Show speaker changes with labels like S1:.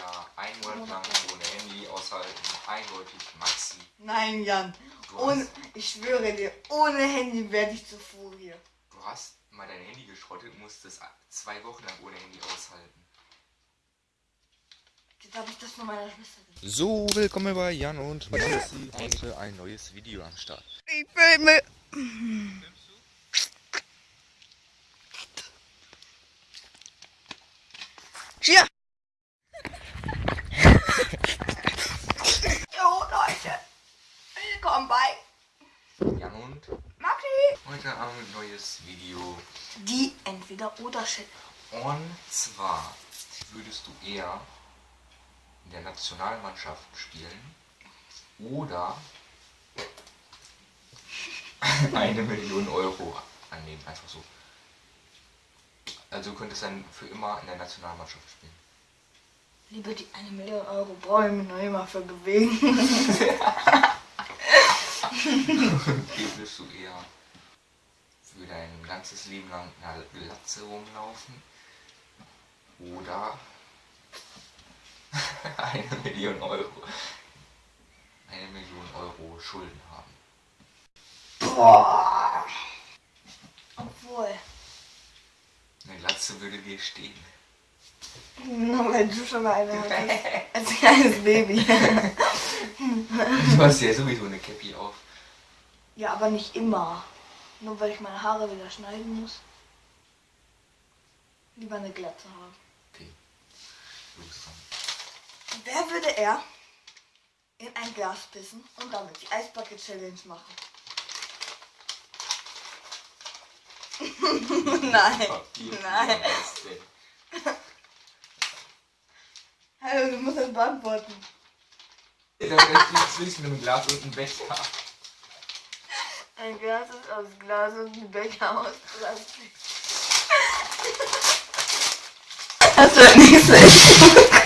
S1: eher ein Monat lang ohne Handy aushalten? Eindeutig Maxi.
S2: Nein, Jan. Ohne,
S1: hast,
S2: ich schwöre dir, ohne Handy werde ich zu Furie.
S1: du hast mal dein Handy geschrottet und musstest zwei Wochen lang ohne Handy aushalten.
S2: Jetzt habe ich das von meiner Schwester gesehen.
S3: So, willkommen bei Jan und Maxi. Heute ein neues Video am Start.
S2: Ich filme. Hier. Willkommen bei
S1: Jan und
S2: Maxi.
S1: heute haben wir ein neues Video.
S2: Die Entweder-Oder-Shit.
S1: Und zwar würdest du eher in der Nationalmannschaft spielen oder eine Million Euro annehmen, einfach so. Also du könntest dann für immer in der Nationalmannschaft spielen.
S2: Lieber die eine Million Euro brauche ich mich noch immer für bewegen.
S1: Okay, willst du eher für dein ganzes Leben lang in einer Glatze rumlaufen oder eine Million Euro eine Million Euro Schulden haben?
S2: Boah. Obwohl.
S1: Eine Glatze würde dir stehen.
S2: Nur weil du schon mal eine hattest. Als kleines Baby.
S1: Du hast ja sowieso eine auf.
S2: Ja, aber nicht immer. Nur weil ich meine Haare wieder schneiden muss. Lieber eine Glatze haben.
S1: Okay.
S2: Wer würde er in ein Glas pissen und damit die Eisbucket Challenge machen? Nein. Nein. Hallo, du musst das beantworten.
S1: Da steht zwischen einem Glas und einem Becher.
S2: Ein Glas ist aus Glas und ein Becher aus Plastik. Das wird nicht schlecht.